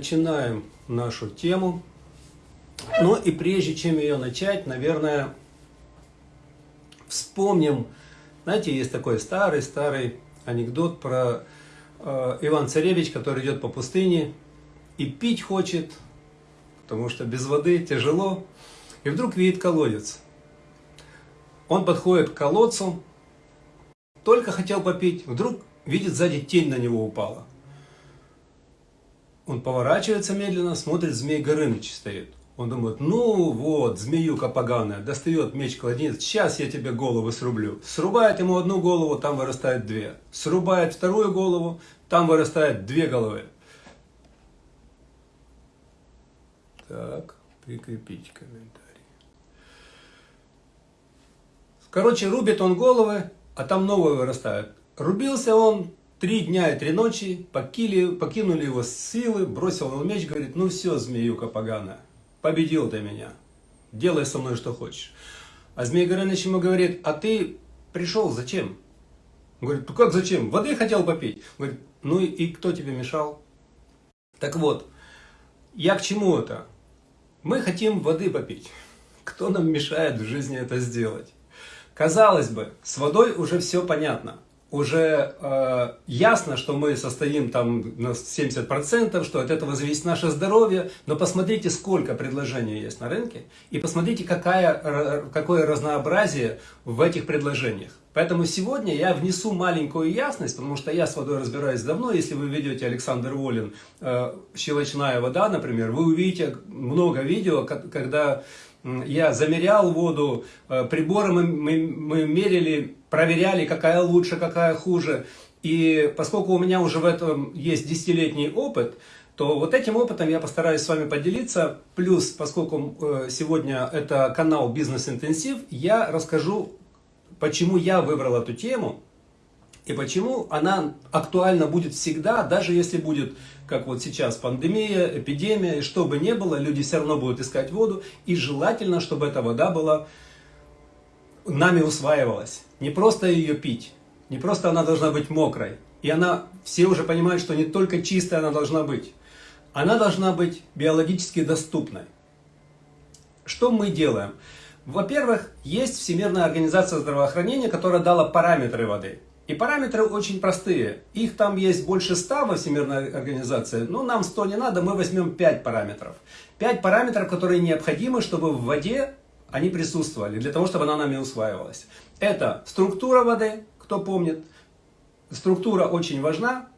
начинаем нашу тему. Но и прежде чем ее начать, наверное, вспомним, знаете, есть такой старый-старый анекдот про э, Иван Царевич, который идет по пустыне и пить хочет, потому что без воды тяжело, и вдруг видит колодец. Он подходит к колодцу, только хотел попить, вдруг видит сзади тень на него упала. Он поворачивается медленно, смотрит, змей Горыныч стоит. Он думает, ну вот, змеюка поганая, достает меч кладенец, сейчас я тебе голову срублю. Срубает ему одну голову, там вырастает две. Срубает вторую голову, там вырастает две головы. Так, прикрепить комментарий. Короче, рубит он головы, а там новые вырастают. Рубился он Три дня и три ночи покили, покинули его силы, бросил на меч, говорит, ну все, змеюка поганая, победил ты меня, делай со мной что хочешь. А Змей Горыныч ему говорит, а ты пришел зачем? Он говорит, ну как зачем? Воды хотел попить. Он говорит, ну и кто тебе мешал? Так вот, я к чему это? Мы хотим воды попить. Кто нам мешает в жизни это сделать? Казалось бы, с водой уже все понятно уже э, ясно, что мы состоим там на 70%, что от этого зависит наше здоровье, но посмотрите, сколько предложений есть на рынке, и посмотрите, какая, какое разнообразие в этих предложениях. Поэтому сегодня я внесу маленькую ясность, потому что я с водой разбираюсь давно. Если вы ведете Александр Волин э, «Щелочная вода», например, вы увидите много видео, когда я замерял воду, э, приборы мы, мы, мы мерили, проверяли, какая лучше, какая хуже. И поскольку у меня уже в этом есть десятилетний опыт, то вот этим опытом я постараюсь с вами поделиться. Плюс, поскольку э, сегодня это канал Бизнес Интенсив, я расскажу, почему я выбрал эту тему и почему она актуальна будет всегда, даже если будет как вот сейчас пандемия, эпидемия, и что бы ни было, люди все равно будут искать воду, и желательно, чтобы эта вода была нами усваивалась. Не просто ее пить, не просто она должна быть мокрой, и она, все уже понимают, что не только чистая она должна быть, она должна быть биологически доступной. Что мы делаем? Во-первых, есть Всемирная организация здравоохранения, которая дала параметры воды. И параметры очень простые. Их там есть больше 100 во Всемирной организации, но нам 100 не надо, мы возьмем 5 параметров. 5 параметров, которые необходимы, чтобы в воде они присутствовали, для того, чтобы она нами усваивалась. Это структура воды, кто помнит. Структура очень важна.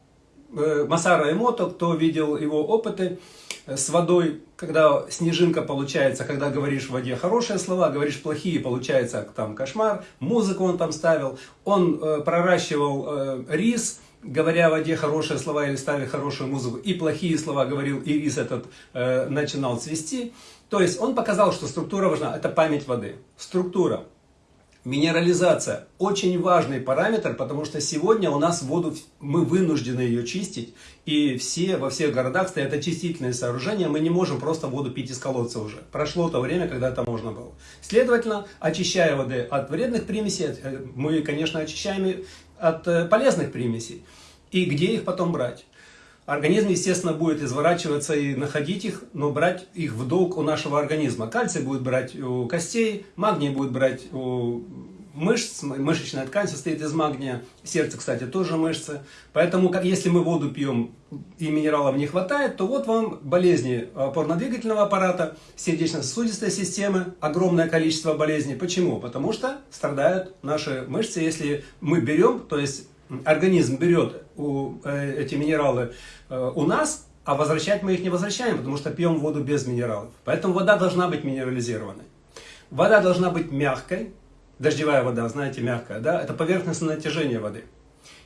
Э, Масара Эмото, кто видел его опыты, с водой, когда снежинка получается, когда говоришь в воде хорошие слова, говоришь плохие, получается там кошмар, музыку он там ставил, он э, проращивал э, рис, говоря в воде хорошие слова или ставя хорошую музыку, и плохие слова говорил, и рис этот э, начинал цвести. То есть он показал, что структура важна, это память воды. Структура. Минерализация – очень важный параметр, потому что сегодня у нас воду, мы вынуждены ее чистить, и все, во всех городах стоят очистительные сооружения, мы не можем просто воду пить из колодца уже. Прошло то время, когда это можно было. Следовательно, очищая воды от вредных примесей, э, мы, конечно, очищаем от э, полезных примесей. И где их потом брать? Организм, естественно, будет изворачиваться и находить их, но брать их в долг у нашего организма. Кальций будет брать у костей, магний будет брать у мышц, мышечная ткань состоит из магния, сердце, кстати, тоже мышцы. Поэтому, как, если мы воду пьем и минералов не хватает, то вот вам болезни опорно-двигательного аппарата, сердечно-сосудистой системы, огромное количество болезней. Почему? Потому что страдают наши мышцы, если мы берем, то есть организм берет у, э, эти минералы э, у нас, а возвращать мы их не возвращаем, потому что пьем воду без минералов. Поэтому вода должна быть минерализированной. Вода должна быть мягкой. Дождевая вода, знаете, мягкая, да? Это поверхностное натяжение воды.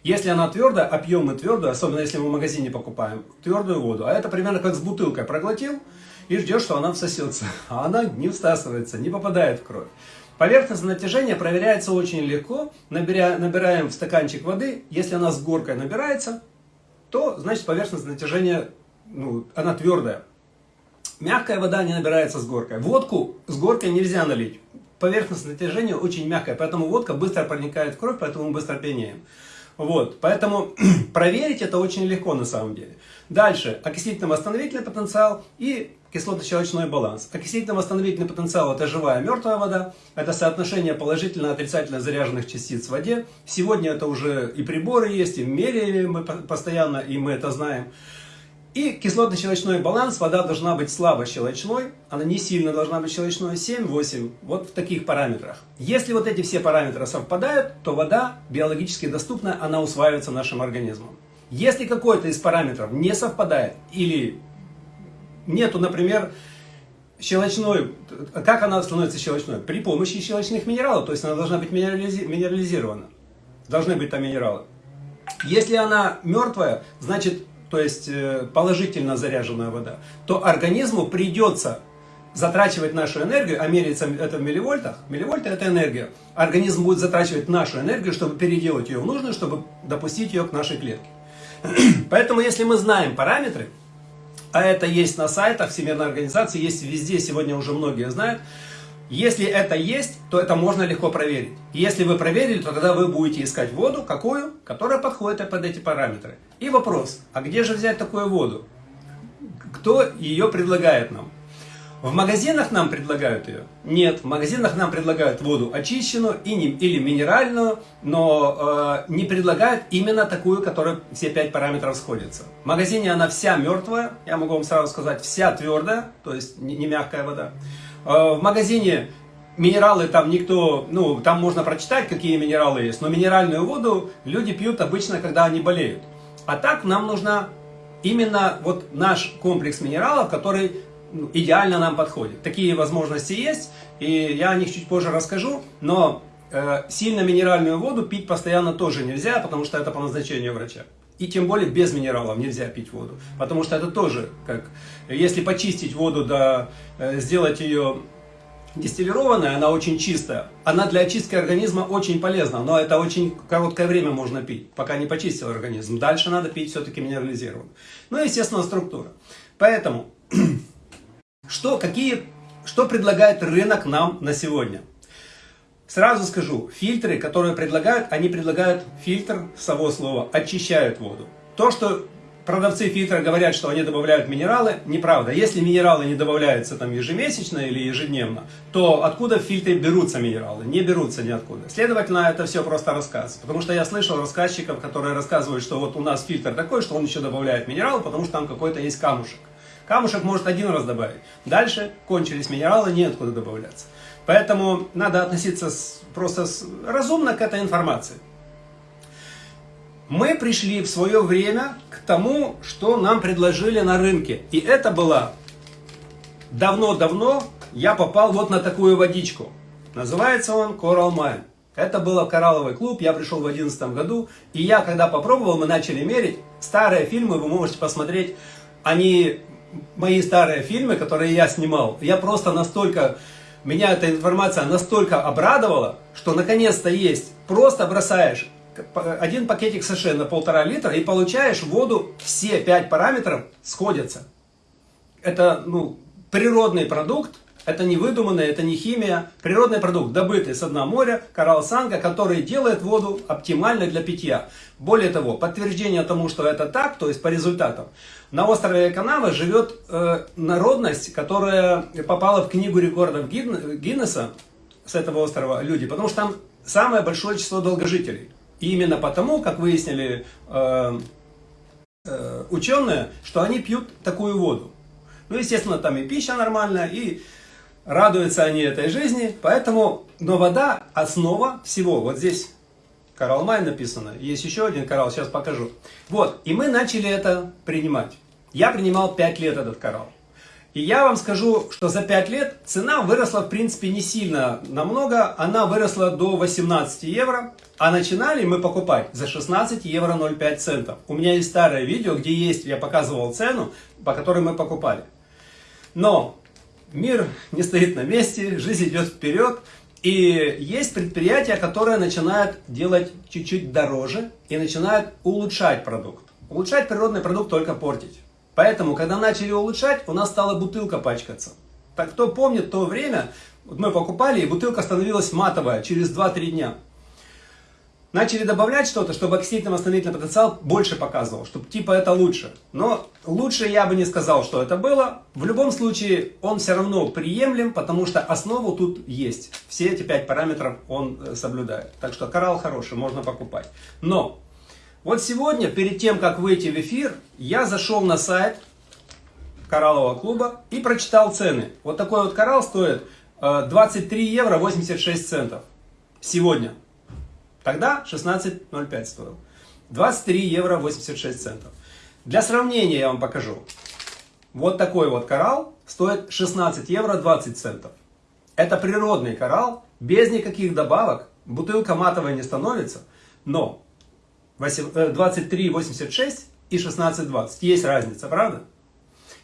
Если она твердая, а пьем мы твердую, особенно если мы в магазине покупаем твердую воду, а это примерно как с бутылкой проглотил и ждешь, что она всосется. А она не всасывается, не попадает в кровь. Поверхностное натяжение проверяется очень легко. Набиря, набираем в стаканчик воды. Если она с горкой набирается, то значит поверхностное натяжение, ну, она твердая. Мягкая вода не набирается с горкой. Водку с горкой нельзя налить. Поверхностное натяжение очень мягкое, поэтому водка быстро проникает в кровь, поэтому мы быстро пьянеем. Вот, поэтому проверить это очень легко на самом деле. Дальше, окислительно-восстановительный потенциал и кислотно-щелочной баланс. Окислительно-восстановительный потенциал – это живая мертвая вода, это соотношение положительно-отрицательно заряженных частиц в воде. Сегодня это уже и приборы есть, и меряем мы постоянно, и мы это знаем. И кислотно-щелочной баланс, вода должна быть слабо щелочной, она не сильно должна быть щелочной, 7-8, вот в таких параметрах. Если вот эти все параметры совпадают, то вода биологически доступна, она усваивается нашим организмом. Если какой-то из параметров не совпадает или нету, например, щелочной, как она становится щелочной? При помощи щелочных минералов, то есть она должна быть минерализи, минерализирована. Должны быть там минералы. Если она мертвая, значит, то есть э, положительно заряженная вода, то организму придется затрачивать нашу энергию, а меряется это в милливольтах, милливольты это энергия, организм будет затрачивать нашу энергию, чтобы переделать ее в нужную, чтобы допустить ее к нашей клетке. Поэтому если мы знаем параметры, а это есть на сайтах Всемирной организации, есть везде, сегодня уже многие знают. Если это есть, то это можно легко проверить. Если вы проверили, то тогда вы будете искать воду, какую? Которая подходит под эти параметры. И вопрос, а где же взять такую воду? Кто ее предлагает нам? В магазинах нам предлагают ее? Нет, в магазинах нам предлагают воду очищенную или минеральную, но э, не предлагают именно такую, которая все пять параметров сходятся. В магазине она вся мертвая, я могу вам сразу сказать, вся твердая, то есть не, не мягкая вода. Э, в магазине минералы там никто, ну там можно прочитать, какие минералы есть, но минеральную воду люди пьют обычно, когда они болеют. А так нам нужна именно вот наш комплекс минералов, который идеально нам подходит. Такие возможности есть, и я о них чуть позже расскажу, но э, сильно минеральную воду пить постоянно тоже нельзя, потому что это по назначению врача. И тем более без минералов нельзя пить воду, потому что это тоже как, если почистить воду, да, э, сделать ее дистиллированная, она очень чистая. Она для очистки организма очень полезна, но это очень короткое время можно пить, пока не почистил организм. Дальше надо пить все-таки минерализированную. Ну и, естественно, структура. Поэтому что, какие, что предлагает рынок нам на сегодня? Сразу скажу, фильтры, которые предлагают, они предлагают фильтр, само слово, очищают воду. То, что продавцы фильтра говорят, что они добавляют минералы, неправда. Если минералы не добавляются там ежемесячно или ежедневно, то откуда в фильтре берутся минералы? Не берутся ниоткуда. Следовательно, это все просто рассказ. Потому что я слышал рассказчиков, которые рассказывают, что вот у нас фильтр такой, что он еще добавляет минералы, потому что там какой-то есть камушек. Камушек может один раз добавить. Дальше кончились минералы, неоткуда добавляться. Поэтому надо относиться с, просто с, разумно к этой информации. Мы пришли в свое время к тому, что нам предложили на рынке. И это было давно-давно я попал вот на такую водичку. Называется он Coral Mine. Это был коралловый клуб, я пришел в 2011 году. И я, когда попробовал, мы начали мерить. Старые фильмы вы можете посмотреть. Они мои старые фильмы, которые я снимал, я просто настолько, меня эта информация настолько обрадовала, что наконец-то есть. Просто бросаешь один пакетик саше на полтора литра и получаешь воду, все пять параметров сходятся. Это ну, природный продукт, это не выдуманное, это не химия. Природный продукт, добытый с дна моря, коралл санга, который делает воду оптимальной для питья. Более того, подтверждение тому, что это так, то есть по результатам. На острове Канава живет э, народность, которая попала в книгу рекордов Гиннесса с этого острова люди, потому что там самое большое число долгожителей. И именно потому, как выяснили э, э, ученые, что они пьют такую воду. Ну, естественно, там и пища нормальная, и радуются они этой жизни, поэтому, но вода основа всего. Вот здесь коралл май написано, есть еще один коралл, сейчас покажу. Вот, и мы начали это принимать. Я принимал 5 лет этот коралл. И я вам скажу, что за 5 лет цена выросла, в принципе, не сильно намного. Она выросла до 18 евро. А начинали мы покупать за 16 евро 0,5 центов. У меня есть старое видео, где есть, я показывал цену, по которой мы покупали. Но мир не стоит на месте, жизнь идет вперед. И есть предприятия, которые начинают делать чуть-чуть дороже и начинают улучшать продукт. Улучшать природный продукт только портить. Поэтому, когда начали улучшать, у нас стала бутылка пачкаться. Так кто помнит то время, мы покупали, и бутылка становилась матовая через 2-3 дня. Начали добавлять что-то, чтобы окислительно-восстановительный потенциал больше показывал, чтобы типа это лучше. Но лучше я бы не сказал, что это было. В любом случае он все равно приемлем, потому что основу тут есть. Все эти пять параметров он э, соблюдает. Так что коралл хороший, можно покупать. Но вот сегодня, перед тем, как выйти в эфир, я зашел на сайт кораллового клуба и прочитал цены. Вот такой вот коралл стоит 23 э, евро 86 центов сегодня. Тогда 16,05 стоил. 23 евро 86 центов. Для сравнения я вам покажу. Вот такой вот коралл стоит 16 евро 20 центов. Это природный коралл, без никаких добавок. Бутылка матовая не становится, но 23,86 э, и 16,20. Есть разница, правда?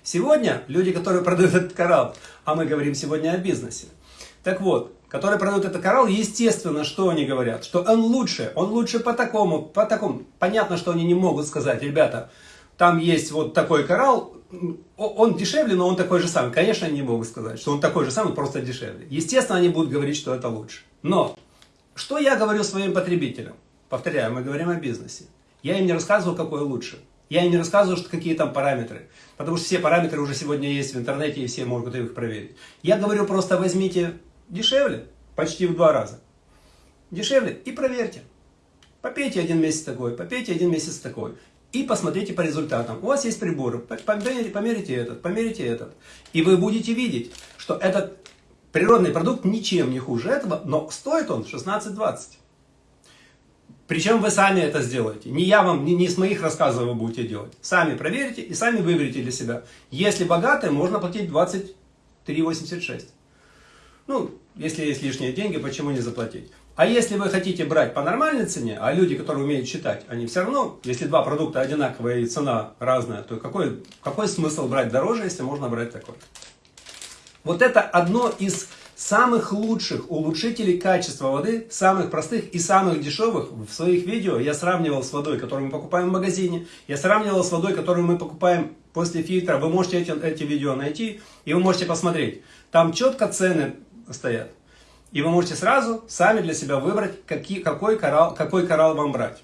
Сегодня люди, которые продают этот коралл, а мы говорим сегодня о бизнесе. Так вот, которые продают этот коралл, естественно, что они говорят? Что он лучше, он лучше по такому, по такому. Понятно, что они не могут сказать, ребята, там есть вот такой коралл, он дешевле, но он такой же самый. Конечно, они не могут сказать, что он такой же самый, просто дешевле. Естественно, они будут говорить, что это лучше. Но, что я говорю своим потребителям? Повторяю, мы говорим о бизнесе. Я им не рассказывал, какой лучше. Я им не рассказываю, что какие там параметры. Потому что все параметры уже сегодня есть в интернете, и все могут их проверить. Я говорю, просто возьмите Дешевле, почти в два раза. Дешевле и проверьте. Попейте один месяц такой, попейте один месяц такой. И посмотрите по результатам. У вас есть приборы, померите, этот, померите этот. И вы будете видеть, что этот природный продукт ничем не хуже этого, но стоит он 16-20. Причем вы сами это сделаете. Не я вам, не, не с моих рассказов вы будете делать. Сами проверите и сами выберите для себя. Если богатые, можно платить 23,86. Ну, если есть лишние деньги, почему не заплатить? А если вы хотите брать по нормальной цене, а люди, которые умеют считать, они все равно, если два продукта одинаковые и цена разная, то какой, какой смысл брать дороже, если можно брать такой? Вот это одно из самых лучших улучшителей качества воды, самых простых и самых дешевых. В своих видео я сравнивал с водой, которую мы покупаем в магазине, я сравнивал с водой, которую мы покупаем после фильтра. Вы можете эти, эти видео найти, и вы можете посмотреть. Там четко цены стоят. И вы можете сразу сами для себя выбрать, какие, какой, коралл, какой коралл вам брать.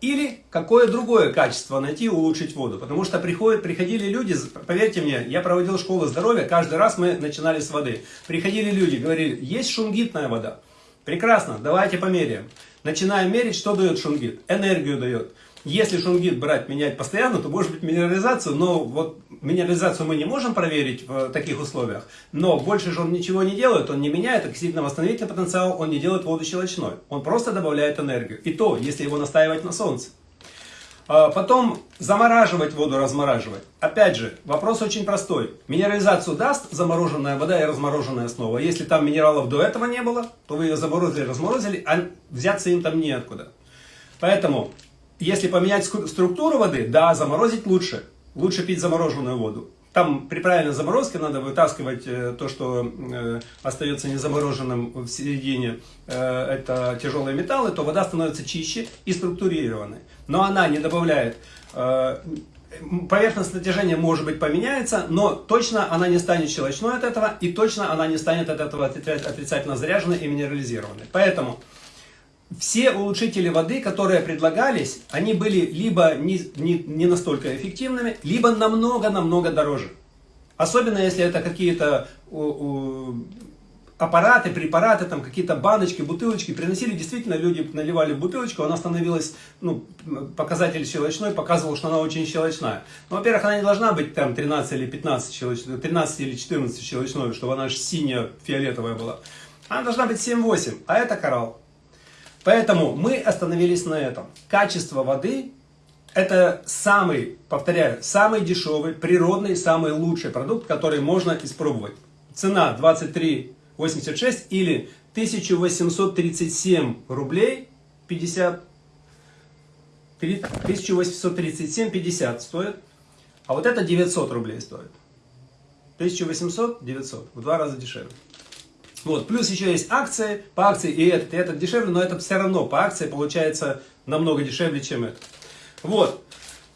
Или какое другое качество найти, улучшить воду. Потому что приходят, приходили люди, поверьте мне, я проводил школу здоровья, каждый раз мы начинали с воды. Приходили люди, говорили, есть шунгитная вода. Прекрасно, давайте померяем. Начинаем мерить, что дает шунгит. Энергию дает. Если шунгит брать, менять постоянно, то может быть минерализацию, но вот минерализацию мы не можем проверить в таких условиях, но больше же он ничего не делает, он не меняет окислительно-восстановительный потенциал, он не делает воду щелочной, он просто добавляет энергию. И то, если его настаивать на солнце. А потом замораживать воду, размораживать. Опять же, вопрос очень простой. Минерализацию даст замороженная вода и размороженная снова. Если там минералов до этого не было, то вы ее заморозили, разморозили, а взяться им там неоткуда. Поэтому если поменять структуру воды, да, заморозить лучше. Лучше пить замороженную воду. Там при правильной заморозке надо вытаскивать э, то, что э, остается незамороженным в середине, э, это тяжелые металлы, то вода становится чище и структурированной. Но она не добавляет, поверхность натяжения может быть поменяется, но точно она не станет щелочной от этого, и точно она не станет от этого отрицательно заряженной и минерализированной. Поэтому все улучшители воды, которые предлагались, они были либо не, не, не настолько эффективными, либо намного-намного дороже. Особенно если это какие-то аппараты, препараты, там какие-то баночки, бутылочки. Приносили, действительно, люди наливали в бутылочку, она становилась, ну, показатель щелочной, показывал, что она очень щелочная. Ну, во-первых, она не должна быть там 13 или 15 щелочной, 13 или 14 щелочной, чтобы она аж синяя, фиолетовая была. Она должна быть 7-8, а это коралл. Поэтому мы остановились на этом. Качество воды – это самый, повторяю, самый дешевый, природный, самый лучший продукт, который можно испробовать. Цена 23,86 или 1837 рублей 50 1837,50 стоит, а вот это 900 рублей стоит. 1800, 900, в два раза дешевле. Вот. Плюс еще есть акции, по акции и этот, и этот дешевле, но это все равно по акции получается намного дешевле, чем это. Вот.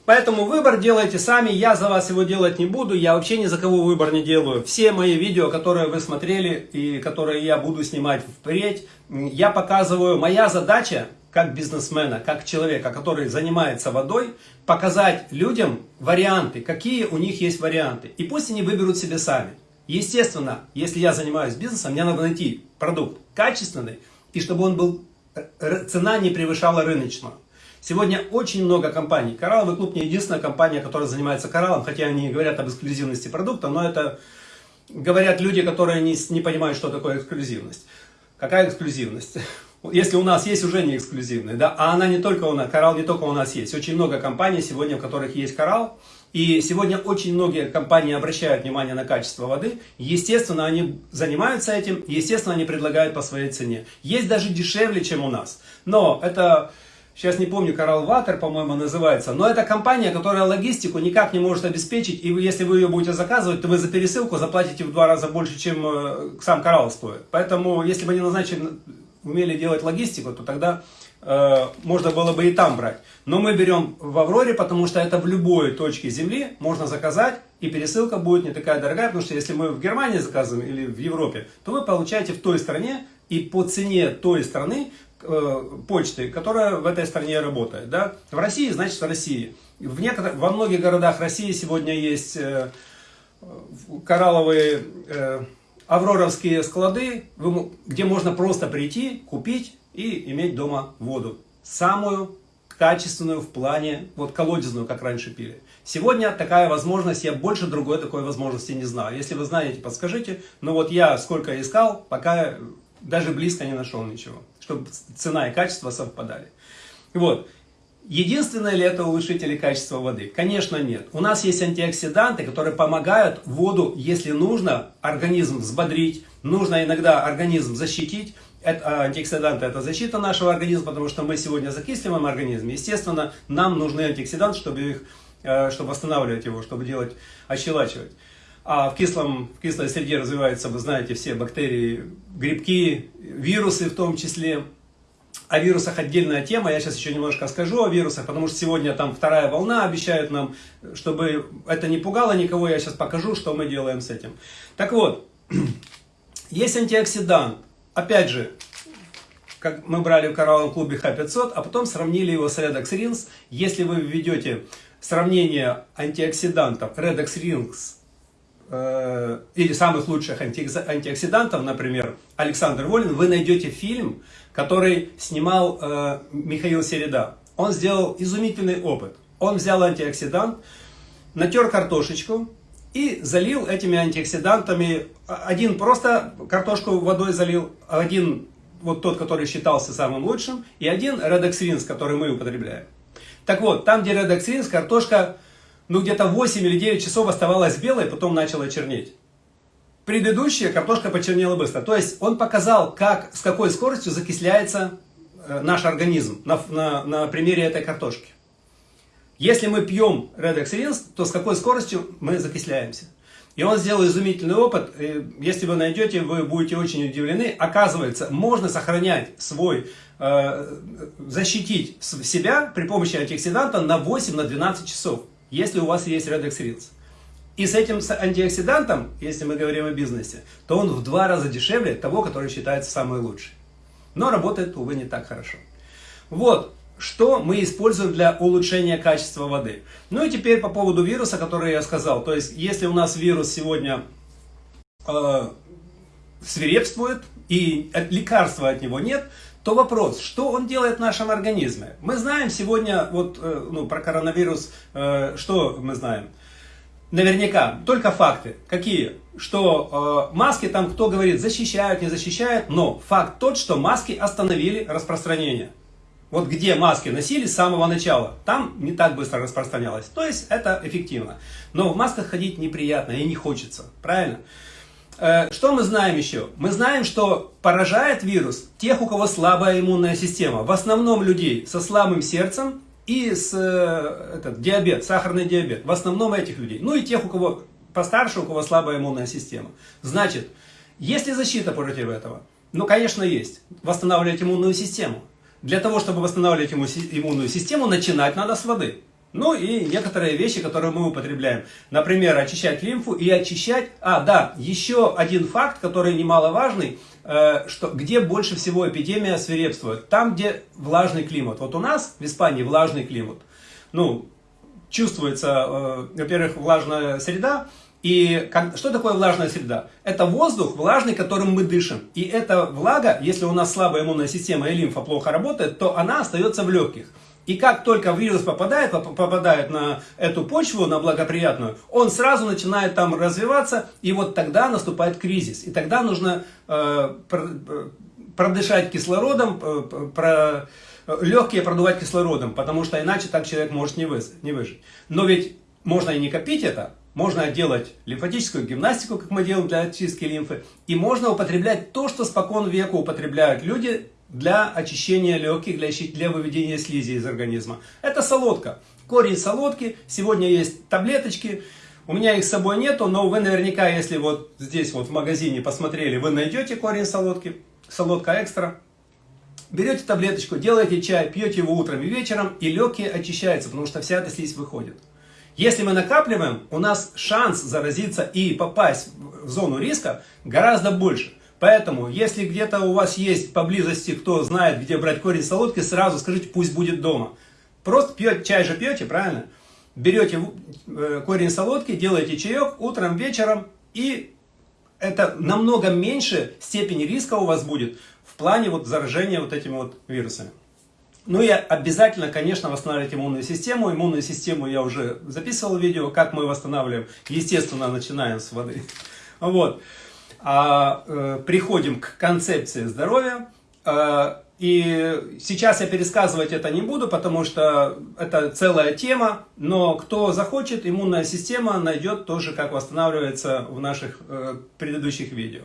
Поэтому выбор делайте сами, я за вас его делать не буду, я вообще ни за кого выбор не делаю. Все мои видео, которые вы смотрели и которые я буду снимать впредь, я показываю, моя задача как бизнесмена, как человека, который занимается водой, показать людям варианты, какие у них есть варианты. И пусть они выберут себе сами. Естественно, если я занимаюсь бизнесом, мне надо найти продукт качественный, и чтобы он был, э, цена не превышала рыночную. Сегодня очень много компаний. Коралловый клуб не единственная компания, которая занимается кораллом, хотя они говорят об эксклюзивности продукта, но это говорят люди, которые не, не понимают, что такое эксклюзивность. Какая эксклюзивность? Если у нас есть уже не эксклюзивная, да, а она не только у нас, коралл не только у нас есть. Очень много компаний сегодня, в которых есть коралл, и сегодня очень многие компании обращают внимание на качество воды. Естественно, они занимаются этим, естественно, они предлагают по своей цене. Есть даже дешевле, чем у нас. Но это, сейчас не помню, Coral Water, по-моему, называется. Но это компания, которая логистику никак не может обеспечить. И если вы ее будете заказывать, то вы за пересылку заплатите в два раза больше, чем э, сам коралл стоит. Поэтому, если бы не назначили, умели делать логистику, то тогда можно было бы и там брать. Но мы берем в Авроре, потому что это в любой точке Земли можно заказать, и пересылка будет не такая дорогая, потому что если мы в Германии заказываем или в Европе, то вы получаете в той стране и по цене той страны э, почты, которая в этой стране работает. Да? В России, значит в России. В некотор... Во многих городах России сегодня есть э, коралловые э, авроровские склады, где можно просто прийти, купить и иметь дома воду. Самую качественную в плане, вот колодезную, как раньше пили. Сегодня такая возможность, я больше другой такой возможности не знаю. Если вы знаете, подскажите. Но вот я сколько искал, пока даже близко не нашел ничего. Чтобы цена и качество совпадали. Вот. Единственное ли это улучшители качества воды? Конечно нет. У нас есть антиоксиданты, которые помогают воду, если нужно, организм взбодрить, нужно иногда организм защитить это, а, антиоксиданты – это защита нашего организма, потому что мы сегодня закисливаем организм. Естественно, нам нужны антиоксиданты, чтобы, их, э, чтобы восстанавливать его, чтобы делать, ощелачивать. А в, кислом, в кислой среде развиваются, вы знаете, все бактерии, грибки, вирусы в том числе. О вирусах отдельная тема, я сейчас еще немножко скажу о вирусах, потому что сегодня там вторая волна, обещают нам, чтобы это не пугало никого, я сейчас покажу, что мы делаем с этим. Так вот, есть антиоксидант, опять же, как мы брали в коралловом клубе Х500, а потом сравнили его с Redox Rings. Если вы введете сравнение антиоксидантов Redox Rings э, или самых лучших антиоксидантов, например, Александр Волин, вы найдете фильм, который снимал э, Михаил Середа. Он сделал изумительный опыт. Он взял антиоксидант, натер картошечку, и залил этими антиоксидантами. Один просто картошку водой залил, один вот тот, который считался самым лучшим, и один редоксринс, который мы употребляем. Так вот, там, где редоксринс, картошка, ну где-то 8 или 9 часов оставалась белой, потом начала чернеть. Предыдущая картошка почернела быстро. То есть он показал, как, с какой скоростью закисляется э, наш организм на, на, на примере этой картошки. Если мы пьем Redex Rins, то с какой скоростью мы закисляемся. И он сделал изумительный опыт. Если вы найдете, вы будете очень удивлены. Оказывается, можно сохранять свой, э, защитить себя при помощи антиоксиданта на 8-12 на часов, если у вас есть Redex Rins. И с этим антиоксидантом, если мы говорим о бизнесе, то он в два раза дешевле того, который считается самый лучший. Но работает, увы, не так хорошо. Вот, что мы используем для улучшения качества воды. Ну и теперь по поводу вируса, который я сказал. То есть, если у нас вирус сегодня э, свирепствует и лекарства от него нет, то вопрос, что он делает в нашем организме? Мы знаем сегодня, вот, э, ну, про коронавирус, э, что мы знаем? Наверняка, только факты. Какие? Что э, маски там, кто говорит, защищают, не защищают, но факт тот, что маски остановили распространение. Вот где маски носили с самого начала, там не так быстро распространялось. То есть это эффективно. Но в масках ходить неприятно и не хочется. Правильно? Э, что мы знаем еще? Мы знаем, что поражает вирус тех, у кого слабая иммунная система. В основном людей со слабым сердцем и с э, этот, диабет, сахарный диабет. В основном этих людей. Ну и тех, у кого постарше, у кого слабая иммунная система. Значит, есть ли защита против этого? Ну, конечно, есть. Восстанавливать иммунную систему. Для того, чтобы восстанавливать иммунную систему, начинать надо с воды. Ну и некоторые вещи, которые мы употребляем. Например, очищать лимфу и очищать... А, да, еще один факт, который немаловажный. э, что, где больше всего эпидемия свирепствует? Там, где влажный климат. Вот у нас в Испании влажный климат. Ну, чувствуется, э, во-первых, влажная среда, и как, что такое влажная среда? Это воздух влажный, которым мы дышим. И эта влага, если у нас слабая иммунная система и лимфа плохо работает, то она остается в легких. И как только вирус попадает, попадает на эту почву, на благоприятную, он сразу начинает там развиваться, и вот тогда наступает кризис. И тогда нужно э, продышать кислородом, э, про, легкие продувать кислородом, потому что иначе так человек может не, вы, не выжить. Но ведь можно и не копить это, можно делать лимфатическую гимнастику, как мы делаем для очистки лимфы, и можно употреблять то, что спокон веку употребляют люди для очищения легких, для, для выведения слизи из организма. Это солодка. Корень солодки. Сегодня есть таблеточки. У меня их с собой нету, но вы наверняка, если вот здесь вот в магазине посмотрели, вы найдете корень солодки. Солодка экстра. Берете таблеточку, делаете чай, пьете его утром и вечером, и легкие очищаются, потому что вся эта слизь выходит. Если мы накапливаем, у нас шанс заразиться и попасть в зону риска гораздо больше. Поэтому, если где-то у вас есть поблизости, кто знает, где брать корень солодки, сразу скажите, пусть будет дома. Просто пьете, чай же пьете, правильно? Берете э, корень солодки, делаете чаек утром, вечером, и это намного меньше степени риска у вас будет в плане вот заражения вот этими вот вирусами. Ну и обязательно, конечно, восстанавливать иммунную систему. Иммунную систему я уже записывал видео, как мы восстанавливаем. Естественно, начинаем с воды. Вот а, э, приходим к концепции здоровья. Э, и сейчас я пересказывать это не буду, потому что это целая тема, но кто захочет, иммунная система найдет тоже, как восстанавливается в наших э, предыдущих видео.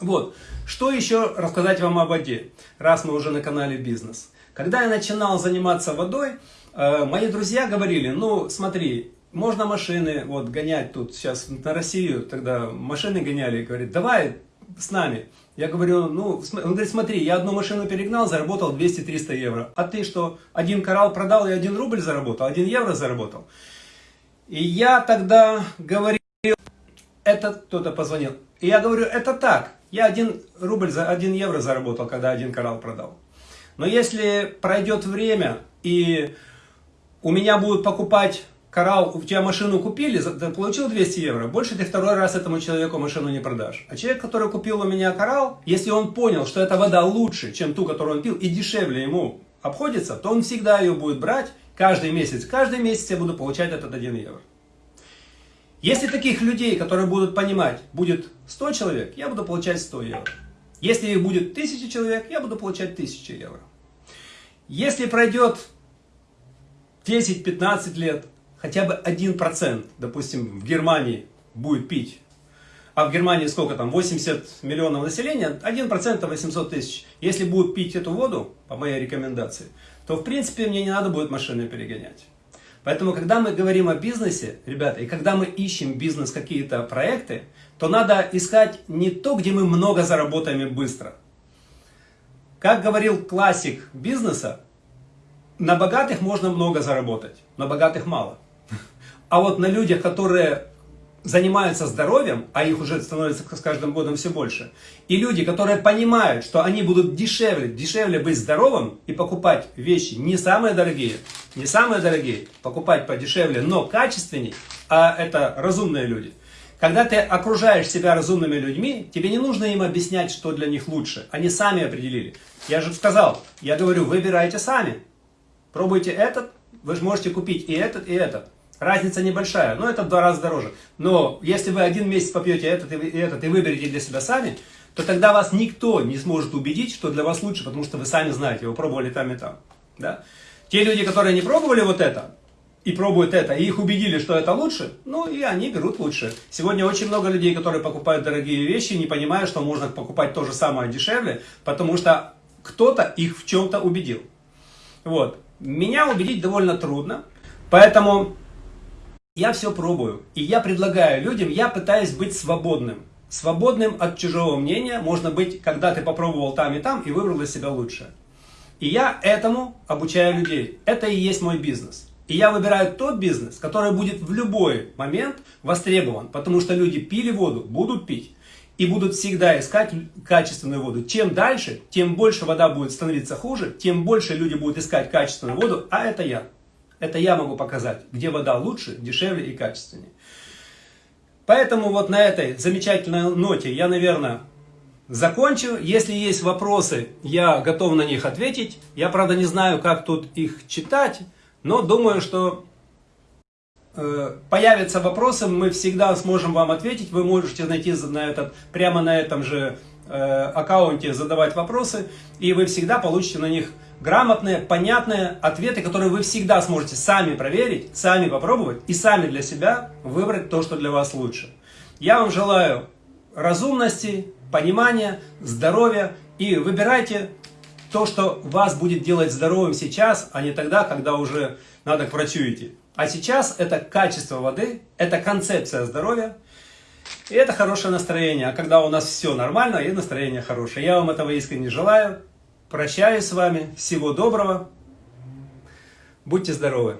Вот, что еще рассказать вам о воде, раз мы уже на канале Бизнес. Когда я начинал заниматься водой, э, мои друзья говорили, ну смотри, можно машины вот гонять тут сейчас на Россию, тогда машины гоняли, говорит, давай с нами. Я говорю, ну, он говорит, смотри, я одну машину перегнал, заработал 200-300 евро. А ты что, один коралл продал и один рубль заработал, один евро заработал? И я тогда говорил, это кто-то позвонил. И я говорю, это так, я один рубль, за один евро заработал, когда один коралл продал. Но если пройдет время, и у меня будут покупать коралл, у тебя машину купили, получил 200 евро, больше ты второй раз этому человеку машину не продашь. А человек, который купил у меня коралл, если он понял, что эта вода лучше, чем ту, которую он пил, и дешевле ему обходится, то он всегда ее будет брать каждый месяц. Каждый месяц я буду получать этот 1 евро. Если таких людей, которые будут понимать, будет 100 человек, я буду получать 100 евро. Если их будет 1000 человек, я буду получать 1000 евро. Если пройдет 10-15 лет, хотя бы 1%, допустим, в Германии будет пить, а в Германии сколько там, 80 миллионов населения, 1% 800 тысяч. Если будут пить эту воду, по моей рекомендации, то в принципе мне не надо будет машины перегонять. Поэтому, когда мы говорим о бизнесе, ребята, и когда мы ищем бизнес, какие-то проекты, то надо искать не то, где мы много заработаем и быстро. Как говорил классик бизнеса, на богатых можно много заработать, на богатых мало. А вот на людях, которые занимаются здоровьем, а их уже становится с каждым годом все больше, и люди, которые понимают, что они будут дешевле, дешевле быть здоровым и покупать вещи не самые дорогие, не самые дорогие, покупать подешевле, но качественней, а это разумные люди. Когда ты окружаешь себя разумными людьми, тебе не нужно им объяснять, что для них лучше. Они сами определили. Я же сказал, я говорю, выбирайте сами. Пробуйте этот, вы же можете купить и этот, и этот. Разница небольшая, но это в два раза дороже. Но если вы один месяц попьете этот и этот и выберете для себя сами, то тогда вас никто не сможет убедить, что для вас лучше, потому что вы сами знаете, вы пробовали там и там. Да? Те люди, которые не пробовали вот это, и пробуют это, и их убедили, что это лучше, ну и они берут лучше. Сегодня очень много людей, которые покупают дорогие вещи, не понимая, что можно покупать то же самое дешевле, потому что кто-то их в чем-то убедил. Вот. Меня убедить довольно трудно, поэтому я все пробую. И я предлагаю людям, я пытаюсь быть свободным. Свободным от чужого мнения можно быть, когда ты попробовал там и там и выбрал для себя лучшее. И я этому обучаю людей. Это и есть мой бизнес. И я выбираю тот бизнес, который будет в любой момент востребован. Потому что люди пили воду, будут пить. и будут всегда искать качественную воду. Чем дальше, тем больше вода будет становиться хуже, тем больше люди будут искать качественную воду, а это я. Это я могу показать, где вода лучше, дешевле и качественнее. Поэтому вот на этой замечательной ноте я, наверное, закончу. Если есть вопросы, я готов на них ответить. Я, правда, не знаю, как тут их читать, но думаю, что э, появятся вопросы, мы всегда сможем вам ответить. Вы можете найти на этот, прямо на этом же э, аккаунте задавать вопросы, и вы всегда получите на них грамотные, понятные ответы, которые вы всегда сможете сами проверить, сами попробовать и сами для себя выбрать то, что для вас лучше. Я вам желаю разумности, понимания, здоровья и выбирайте то, что вас будет делать здоровым сейчас, а не тогда, когда уже надо к врачу идти. А сейчас это качество воды, это концепция здоровья, и это хорошее настроение. А когда у нас все нормально, и настроение хорошее. Я вам этого искренне желаю. Прощаюсь с вами. Всего доброго. Будьте здоровы.